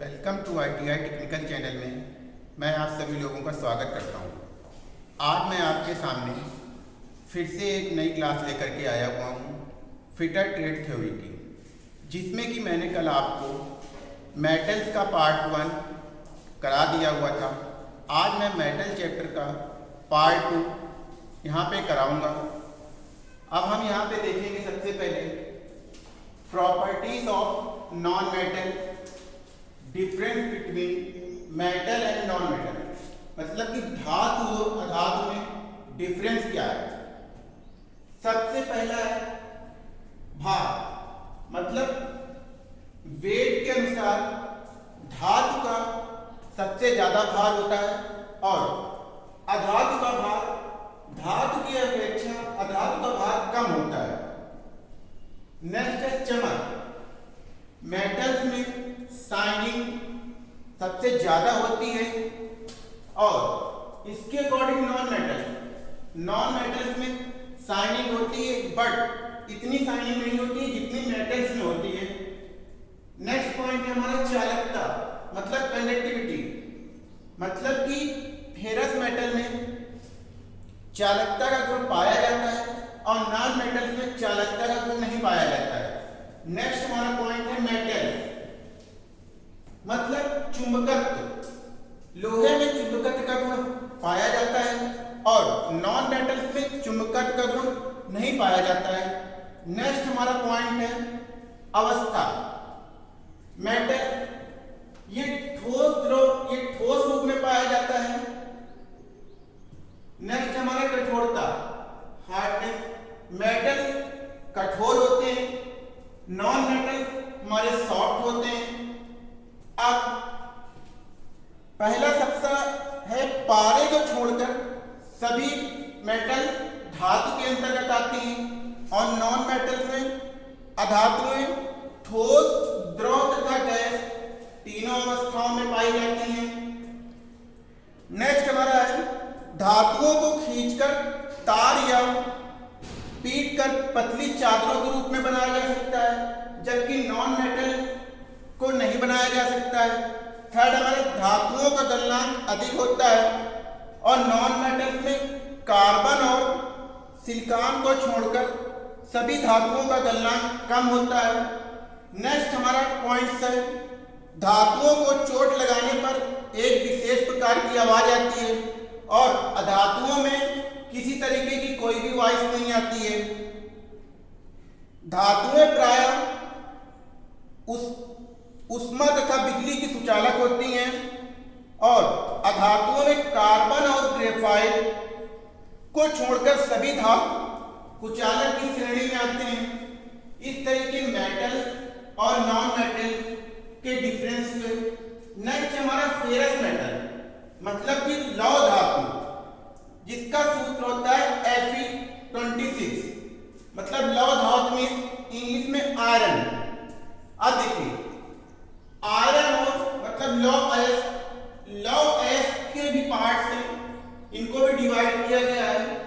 Welcome to I T I technical channel में मैं आप सभी लोगों का स्वागत करता हूँ। आज मैं आपके सामने फिर से एक नई क्लास लेकर के आया हुआ हूँ, फिटर ट्रेड थ्योरी की, जिसमें कि मैंने कल आपको मेटल्स का पार्ट वन करा दिया हुआ था। आज मैं मेटल चैप्टर का पार्ट टू यहाँ पे कराऊँगा। अब हम यहाँ पे देखेंगे सबसे पहले properties of non metal difference between metal and non metal मतलब कि धातु और अधातु में डिफरेंस क्या है? सबसे पहला है भार। मतलब वेट के अनुसार धातु का सबसे ज़्यादा भार होता है और अधातु का भार धातु की अपेक्षा अधातु का भार कम होता है नेक्स्ट है चमक मेटल्स में शाइनिंग सबसे ज़्यादा होती है, और इसके according non metal non metals में शाइनिंग होती है बट इतनी शाइनिंग नहीं होती है जितनी मेटल्स में होती है। नेक्स्ट पॉइंट है हमारा चालकता मतलब कंडक्टिविटी मतलब कि फेरस मेटल में चालकता का गुण पाया जाता है, और नॉन मेटल्स में चालकता का गुण नहीं पाया जाता है। नेक्स्ट हमारा पॉइंट है मेटल मतलब चुंबकत्व। लोहे में चुंबकत्व का गुण पाया जाता है और नॉन मेटल में चुंबकत्व का गुण नहीं पाया जाता है। नेक्स्ट हमारा पॉइंट है अवस्था। मेटल ये ठोस द्रव, ये ठोस रूप में पाया जाता है नेक्स्ट हमारा कठोरता हार्डनेस मेटल कठोर होते हैं नॉन मेटल हमारे सॉफ्ट होते हैं अब पहला सबसे है पारे को छोड़कर सभी मेटल धातु के अंतर्गत आती हैं और नॉन मेटल में अधातुएँ ठोस, द्रव तथा गैस तीनों अवस्थाओं में पाई जाती हैं। नेक्स्ट हमारा है, धातुओं को खींचकर तार या पीट कर पतली चादरों के रूप में बनाया जा सकता है, जबकि नॉन मेटल को नहीं बनाया जा सकता है। थर्ड हमारे, धातुओं का गलनांक अधिक होता है और नॉन मेटल में कार्बन और सिलिकॉन को छोड़कर सभी धातुओं का गलनांक कम होता है। नेक्स्ट हमारा पॉइंट है। धातुओं को चोट लगाने पर एक विशेष प्रकार की आवाज़ आती है और अधातुओं में किसी तरीके की कोई भी वॉइस नहीं आती है। धातुएँ प्राय उस, उष्मा तथा बिजली की सुचालक होती हैं और अधातुओं में कार्बन और ग्रेफाइट को छोड़कर सभी धातु कुचालक की श्रेणी में आते हैं। इस तरह के मेटल और नॉन मेटल के डिफरेंस हुए नेक्स्ट हमारा फेरस मेटल मतलब कि लौ धातु जिसका सूत्र होता है एफ़ ट्वेंटी सिक्स मतलब लौ धातु में इंग्लिश में आयरन अब देखिए आयरन और मतलब लौ एस लौ एस के भी पार्ट हैं इनको भी डिवाइड किया गया है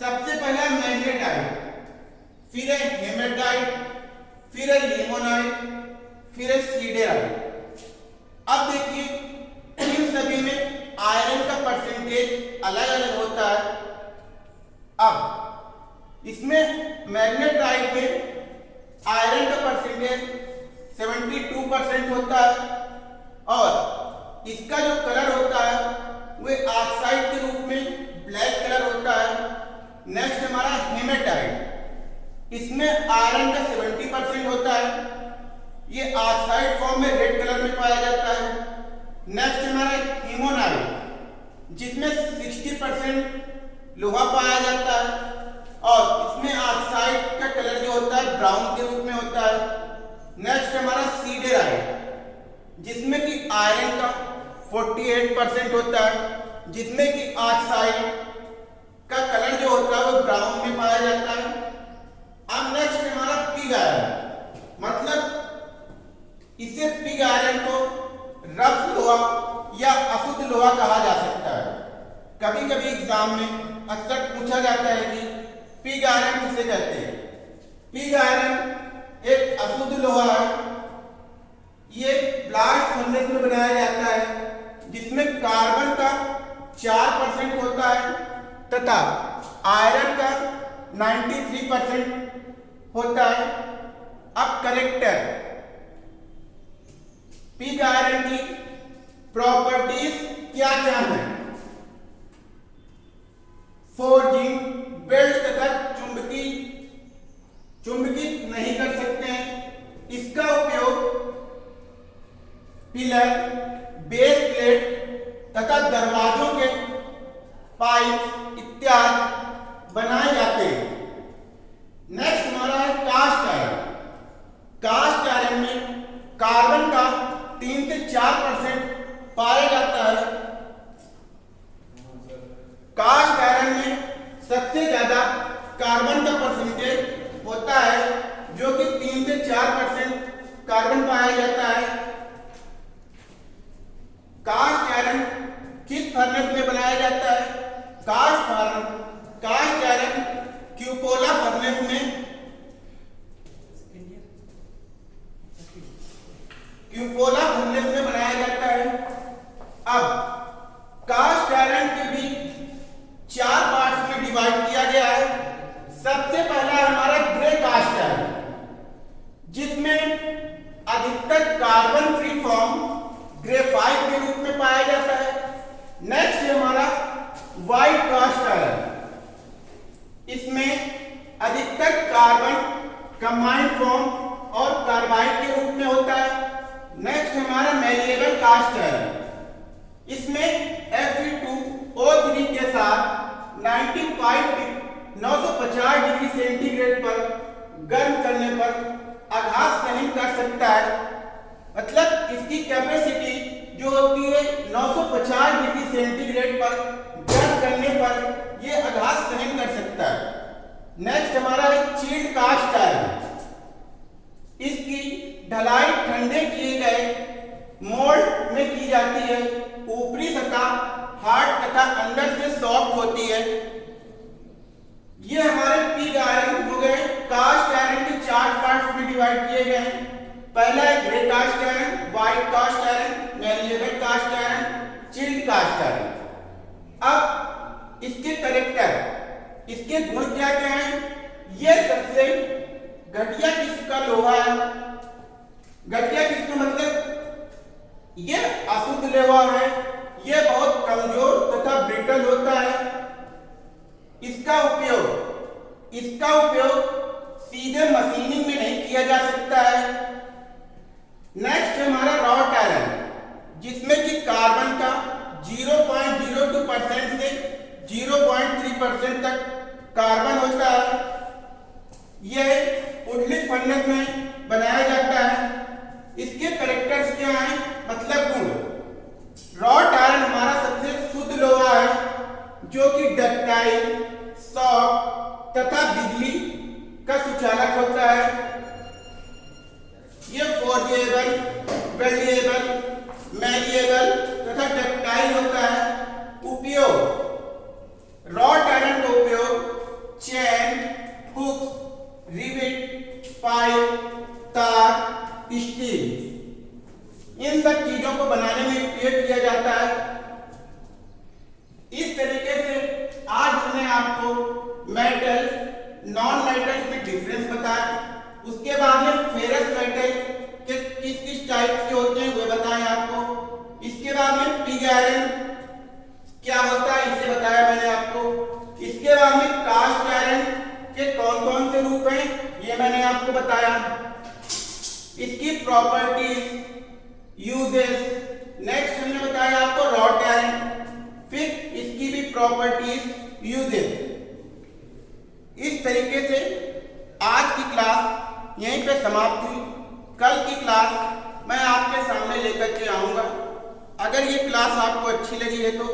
सबसे पहला मैग्नेटाइट फिर है हेमेटाइट फिर है लिमोनाइट फिर है सीडेराइट अब देखिए, इन सभी में आयरन का परसेंटेज अलग अलग होता है। अब, इसमें मैग्नेटाइट में आयरन का परसेंटेज 72 परसेंट होता है और इसका जो कलर होता है वह ऑक्साइड के रूप में ब्लैक कलर होता है नेक्स्ट हमारा हेमेटाइट इसमें आयरन का 70 परसेंट होता है। ये ऑक्साइड फॉर्म में रेड कलर में पाया जाता है। नेक्स्ट हमारा हीमोनाइट जिसमें 60 परसेंट लोहा पाया जाता है। और इसमें ऑक्साइड का कलर जो होता है ब्राउन के रूप में होता है। नेक्स्ट हमारा सीडेराइट जिसमें कि आयरन का 48 परसेंट होता है। जिसमें कि ऑक्साइड का कलर जो होता है वो ब्राउन में पाया जाता है। अब नेक्स्ट हमारा पिग आयरन मतलब इसे पिग आयरन को रफ लोहा या अशुद्ध लोहा कहा जा सकता है। कभी कभी एग्ज़ाम में अक्सर पूछा जाता है कि पिग आयरन किसे कहते हैं? पिग आयरन एक अशुद्ध लोहा है। ये ब्लास्ट फर्नेस में बनाया जाता है, जिसमें कार्बन का चार परसेंट होता है। तथा आयरन का 93 परसेंट होता है। अब करेक्टर पिग आयरन की प्रॉपर्टीज़ क्या क्या है? फोर्जिंग बेल्ट तथा चुंबकी चुंबकित नहीं कर सकते हैं। इसका उपयोग पिलर बेस प्लेट तथा दरवाजों के पाइप इत्यादि बनाए जाते हैं नेक्स्ट हमारा है कास्ट आयरन कास्ट आयरन में कार्बन का तीन से चार परसेंट पाया जाता है। कास्ट आयरन में सबसे ज़्यादा कार्बन का परसेंटेज होता है, जो कि तीन से चार परसेंट कार्बन पाया जाता है। कास्ट आयरन किस फर्नेस में बनाया जाता है? Cast fern cast iron cupola furnace में क्यूपोला फर्नेस में बनाया जाता है। अब, कास्ट आयरन के भी चार पार्ट्स में डिवाइड किया गया है। सबसे पहला हमारा ग्रे कास्ट आयरन जिसमें अधिकतर कार्बन फ्री फॉर्म ग्रेफाइट के रूप में पाया जाता है। नेक्स्ट हमारा व्हाइट कास्ट आयरन इसमें अधिकतर कार्बन कंबाइंड फॉर्म और कार्बाइड के रूप में होता है। नेक्स्ट हमारा मेलिएबल कास्ट आयरन इसमें Fe2O3 के साथ 95 950 डिग्री सेंटीग्रेड पर गर्म करने पर आघात सहन कर सकता है। मतलब इसकी कैपेसिटी जो होती है 950 डिग्री सेंटीग्रेड पर गर्म करने पर यह आघात सहन कर सकता है। नेक्स्ट हमारा है चील्ड कास्ट आयरन इसकी ढलाई ठंडे किए गए मोल्ड में की जाती है। ऊपरी सतह हार्ड तथा अंदर से सॉफ्ट होती है। ये हमारे पिग आयरन हो गए। कास्ट आयरन के चार पार्ट्स में डिवाइड किए गए हैं। पहला है grey cast iron white cast iron malleable cast iron chilled cast iron अब इसके करेक्टर इसके गुण क्या क्या हैं? ये सबसे घटिया किस्म का लोहा है? घटिया किस्म मतलब? ये अशुद्ध लोहा है, ये बहुत कमज़ोर तथा ब्रिटल होता है। इसका उपयोग इसका उपयोग सीधे मशीनिंग में नहीं किया जा सकता है। नेक्स्ट हमारा रॉट आयरन जिसमें कि कार्बन का 0.02 परसेंट से 0.3 परसेंट तक कार्बन होता है। यह उडलिक फर्नेस में बनाया जाता है इसके करेक्टर्स क्या हैं मतलब गुण रॉट आयरन हमारा सबसे शुद्ध लोहा है जो कि डक्टाइल सॉफ्ट तथा बिजली का सुचालक होता है ये फोर्जेबल वेल्डिएबल मैलिएबल तथा डक्टाइल होता है। उपयोग। रॉड आयरन का उपयोग चैन, हुक रिविट पाइप, तार, स्टील। इन सब चीज़ों को बनाने में उपयोग किया जाता है इस तरीके से आज हमने आपको मेटल नॉन मेटल में डिफरेंस बताया उसके बाद में फेरस मेटल के किस किस टाइप के होते हैं वो बताएँ आपको इसके बाद में पिग आयरन क्या होता है इसे बताया मैंने आपको इसके बाद में कास्ट आयरन के कौन कौन से रूप हैं? ये मैंने आपको बताया। इसकी प्रॉपर्टीज़ यूजेस नेक्स्ट हमने बताया आपको रॉट आयरन फिर इसकी भी प्रॉपर्टीज़ यूजेस इस तरीके से आज की क्लास यहीं पे समाप्त हुई। कल की क्लास मैं आपके सामने लेकर के आऊँगा। अगर ये क्लास आपको अच्छी लगी है तो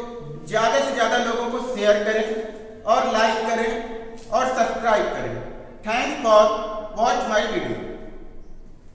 ज़्यादा से ज़्यादा लोगों को शेयर करें। और लाइक करें और सब्सक्राइब करें. Thanks for watch my video